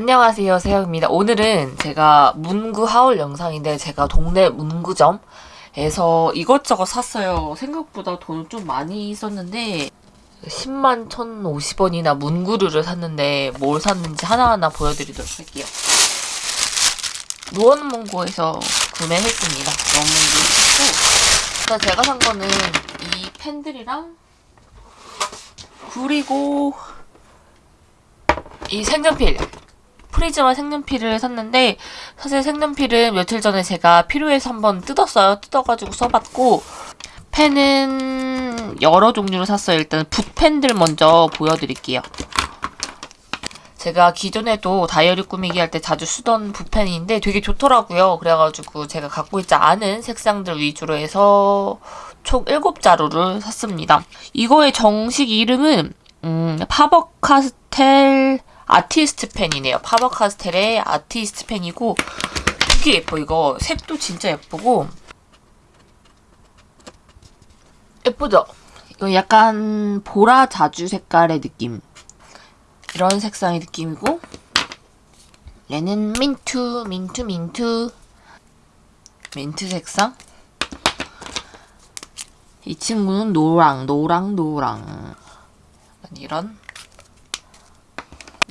안녕하세요 세영입니다. 오늘은 제가 문구 하울 영상인데 제가 동네 문구점에서 이것저것 샀어요. 생각보다 돈을 좀 많이 썼는데 10만 1,050원이나 문구류를 샀는데 뭘 샀는지 하나하나 보여드리도록 할게요. 노원문구에서 구매했습니다. 노원문구. 샀고 제가 산 거는 이 펜들이랑 그리고 이 색연필 프리즈마 색연필을 샀는데 사실 색연필은 며칠 전에 제가 필요해서 한번 뜯었어요. 뜯어가지고 써봤고 펜은 여러 종류로 샀어요. 일단 붓펜들 먼저 보여드릴게요. 제가 기존에도 다이어리 꾸미기 할 때 자주 쓰던 붓펜인데 되게 좋더라고요. 그래가지고 제가 갖고 있지 않은 색상들 위주로 해서 총 7자루를 샀습니다. 이거의 정식 이름은 음, 파버카스텔 아티스트 펜이네요. 파버 카스텔의 아티스트 펜이고 되게 예뻐. 이거 색도 진짜 예쁘고. 예쁘죠? 이거 약간 보라 자주 색깔의 느낌. 이런 색상의 느낌이고. 얘는 민트 민트 민트. 민트 색상? 이 친구는 노랑 노랑 노랑. 이런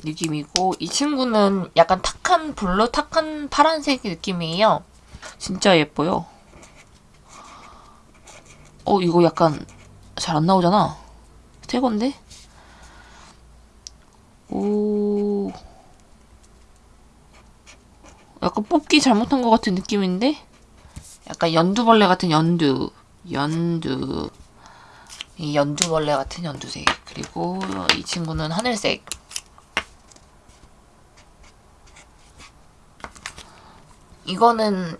느낌이고 이 친구는 약간 탁한 blue 탁한 파란색 느낌이에요. 진짜 예뻐요. 어 이거 약간 잘 안 나오잖아. 새 건데? 오 약간 뽑기 잘못한 것 같은 느낌인데? 약간 연두벌레 같은 연두 연두 이 연두벌레 같은 연두색 그리고 이 친구는 하늘색 이거는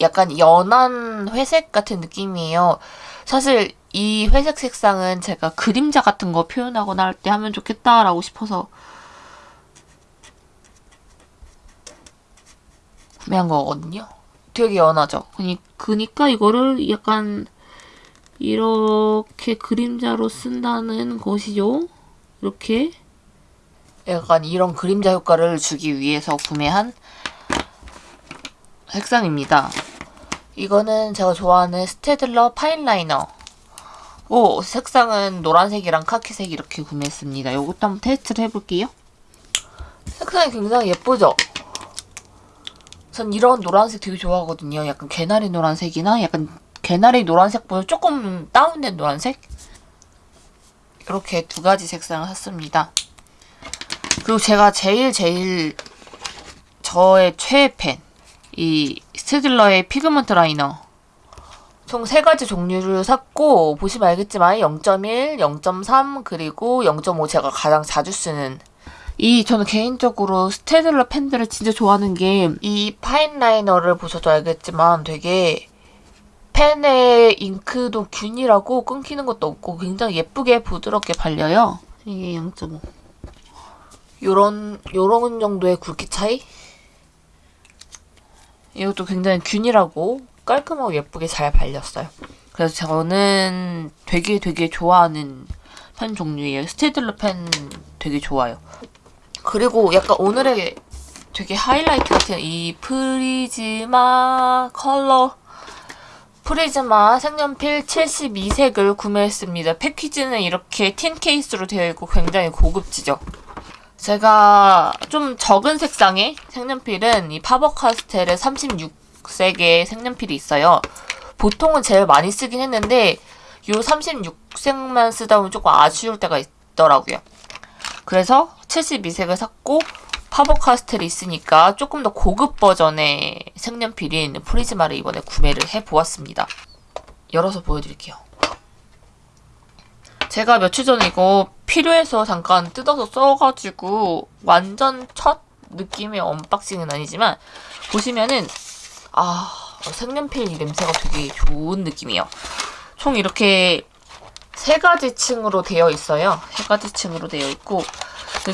약간 연한 회색 같은 느낌이에요. 사실 이 회색 색상은 제가 그림자 같은 거 표현하거나 할 때 하면 좋겠다라고 싶어서 구매한 거거든요. 되게 연하죠. 그니, 그니까 이거를 약간 이렇게 그림자로 쓴다는 것이죠. 이렇게 약간 이런 그림자 효과를 주기 위해서 구매한 색상입니다. 이거는 제가 좋아하는 스테들러 fineliner. 오, 색상은 노란색이랑 카키색 이렇게 구매했습니다. 이것도 한번 테스트를 해볼게요. 색상이 굉장히 예쁘죠? 전 이런 노란색 되게 좋아하거든요. 약간 개나리 노란색이나 약간 개나리 노란색보다 조금 다운된 노란색? 이렇게 두 가지 색상을 샀습니다. 그리고 제가 제일 제일 저의 최애 펜. 이 스테들러의 pigment liner 총 세 가지 종류를 샀고 보시면 알겠지만 0.1, 0.3 그리고 0.5 제가 가장 자주 쓰는 이 저는 개인적으로 스테들러 펜들을 진짜 좋아하는 게 이 fineliner를 보셔도 알겠지만 되게 펜의 잉크도 균일하고 끊기는 것도 없고 굉장히 예쁘게 부드럽게 발려요. 이게 0.5 요런 요런 정도의 굵기 차이? 이것도 굉장히 균일하고 깔끔하고 예쁘게 잘 발렸어요. 그래서 저는 되게 되게 좋아하는 펜 종류예요. 스테들러 펜 되게 좋아요. 그리고 약간 오늘의 되게 하이라이트 같은 이 프리즈마 컬러 프리즈마 색연필 72색을 구매했습니다. 패키지는 이렇게 tin 케이스로 되어 있고 굉장히 고급지죠. 제가 좀 적은 색상의 색연필은 이 파버카스텔의 36색의 색연필이 있어요. 보통은 제일 많이 쓰긴 했는데 이 36색만 쓰다 보면 조금 아쉬울 때가 있더라고요. 그래서 72색을 샀고 파버카스텔이 있으니까 조금 더 고급 버전의 색연필인 프리즈마를 이번에 구매를 해보았습니다. 열어서 보여드릴게요. 제가 며칠 전에 이거 필요해서 잠깐 뜯어서 써가지고 완전 첫 느낌의 unboxing은 아니지만 보시면은 아 색연필 냄새가 되게 좋은 느낌이에요. 총 이렇게 세 가지 층으로 되어 있어요. 세 가지 층으로 되어 있고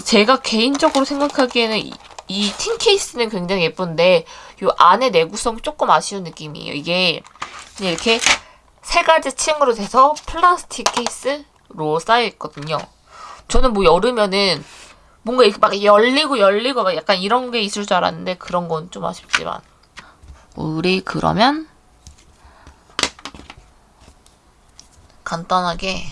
제가 개인적으로 생각하기에는 이, 이 틴 케이스는 굉장히 예쁜데 이 안에 내구성이 조금 아쉬운 느낌이에요. 이게 이렇게 세 가지 층으로 돼서 플라스틱 케이스 로 쌓여있거든요. 저는 뭐 여름에는 뭔가 이렇게 막 열리고 열리고 막 약간 이런 게 있을 줄 알았는데 그런 건 좀 아쉽지만 우리 그러면 간단하게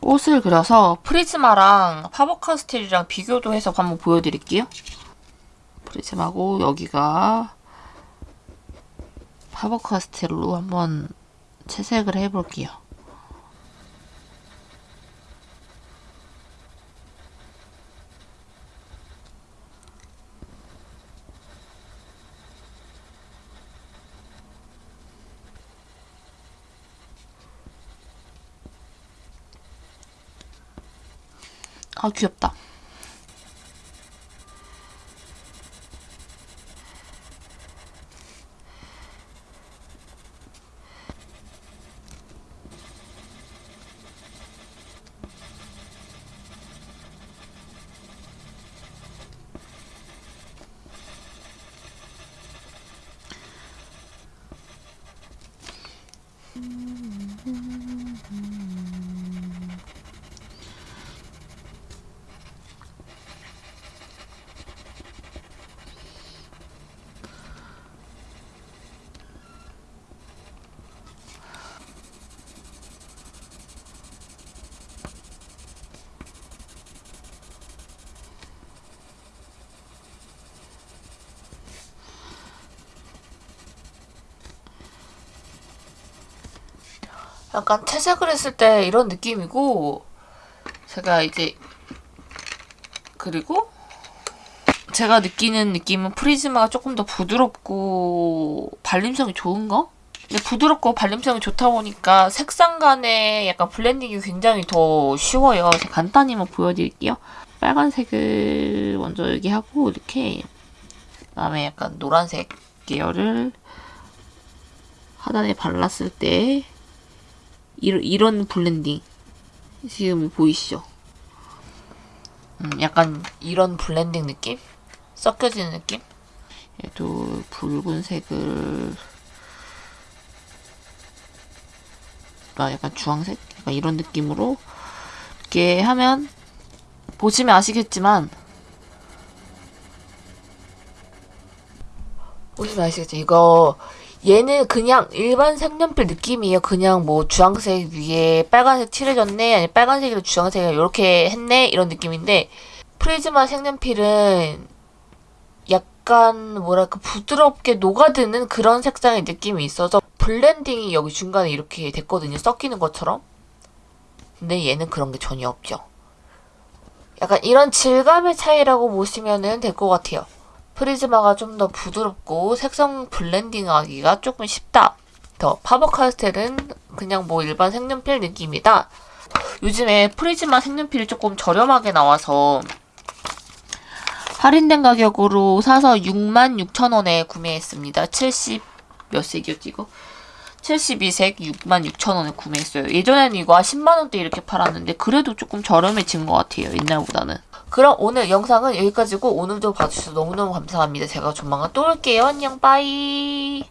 옷을 그려서 프리즈마랑 파버카스텔이랑 비교도 해서 한번 보여드릴게요. 프리즈마고 여기가 파버카스텔로 한번 채색을 해볼게요. 아 귀엽다. Mm -hmm. 약간 채색을 했을 때 이런 느낌이고 제가 이제 그리고 제가 느끼는 느낌은 프리즈마가 조금 더 부드럽고 발림성이 좋은 거? 근데 부드럽고 발림성이 좋다 보니까 색상 간의 약간 블렌딩이 굉장히 더 쉬워요. 제가 간단히 한번 보여드릴게요. 빨간색을 먼저 여기 하고 이렇게 그다음에 약간 노란색 계열을 하단에 발랐을 때 이런, 이런 블렌딩 지금 보이시죠? 음, 약간 이런 블렌딩 느낌? 섞여지는 느낌? 얘도 붉은색을 아, 약간 주황색? 약간 이런 느낌으로 이렇게 하면 보시면 아시겠지만 보시면 아시겠죠? 이거 얘는 그냥 일반 색연필 느낌이에요. 그냥 뭐 주황색 위에 빨간색 칠해줬네, 아니 빨간색으로 주황색을 이렇게 했네 이런 느낌인데 프리즈마 색연필은 약간 뭐랄까 부드럽게 녹아드는 그런 색상의 느낌이 있어서 블렌딩이 여기 중간에 이렇게 됐거든요. 섞이는 것처럼. 근데 얘는 그런 게 전혀 없죠. 약간 이런 질감의 차이라고 보시면 될 것 같아요. 프리즈마가 좀 더 부드럽고 색상 블렌딩하기가 조금 쉽다. 더 파버카스텔은 그냥 뭐 일반 색연필 느낌이다. 요즘에 프리즈마 색연필이 조금 저렴하게 나와서 할인된 가격으로 사서 66,000원에 구매했습니다. 70 몇 색이었지 이거? 72색 66,000원에 구매했어요. 예전에는 이거 10만원대 이렇게 팔았는데 그래도 조금 저렴해진 것 같아요. 옛날보다는. 그럼 오늘 영상은 여기까지고 오늘도 봐주셔서 너무너무 감사합니다. 제가 조만간 또 올게요. 안녕 빠이